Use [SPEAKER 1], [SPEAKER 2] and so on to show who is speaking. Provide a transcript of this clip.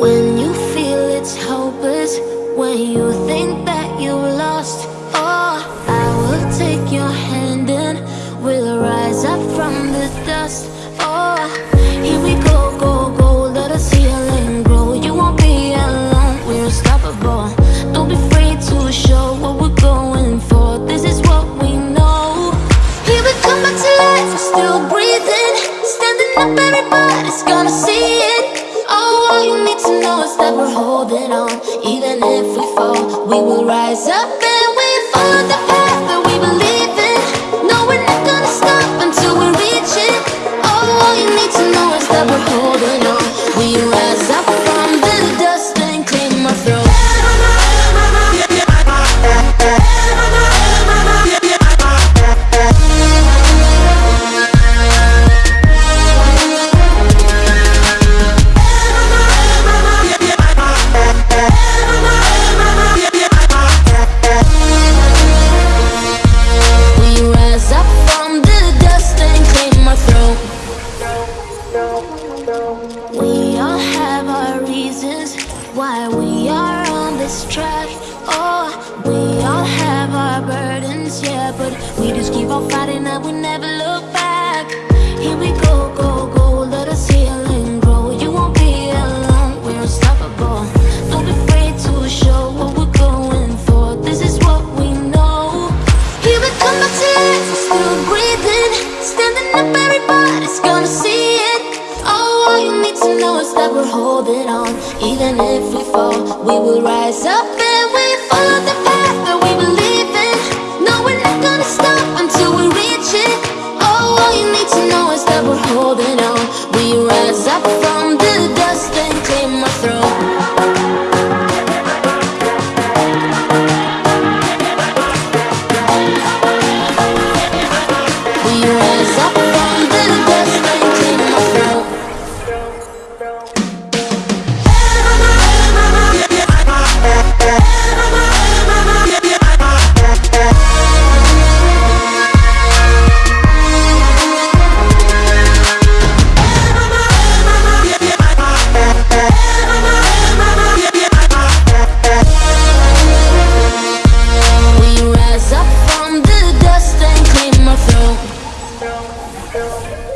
[SPEAKER 1] When you feel it's hopeless When you think that you have lost oh, I will take your hand and We'll rise up from the dust. Oh, here we go, go, go Let grow You won't be alone, we're unstoppable. Don't be afraid to show what we're going for. This is what we know. Here we come back to life, we're still breathing. Standing up, everybody's gonna see to know is that we're holding on. Even if we fall, we will rise up and we follow the path that we believe in. No, we're not gonna stop until we reach it. All you need to know is that we're holding we are on this track. Oh, we all have our burdens, yeah, but we just keep on fighting and we never look back. Here we go, go, go, let us heal and grow. You won't be alone, we're unstoppable. Don't be afraid to show what we're going for. This is what we know. Here we come life, we're still breathing. Standing up, everybody's gonna see to know is that we're holding on. Even if we fall, we will rise up and we follow the path that we believe in. No, we're not gonna stop until we reach it. Oh, all you need to know is that we're holding on. We rise up Então, então...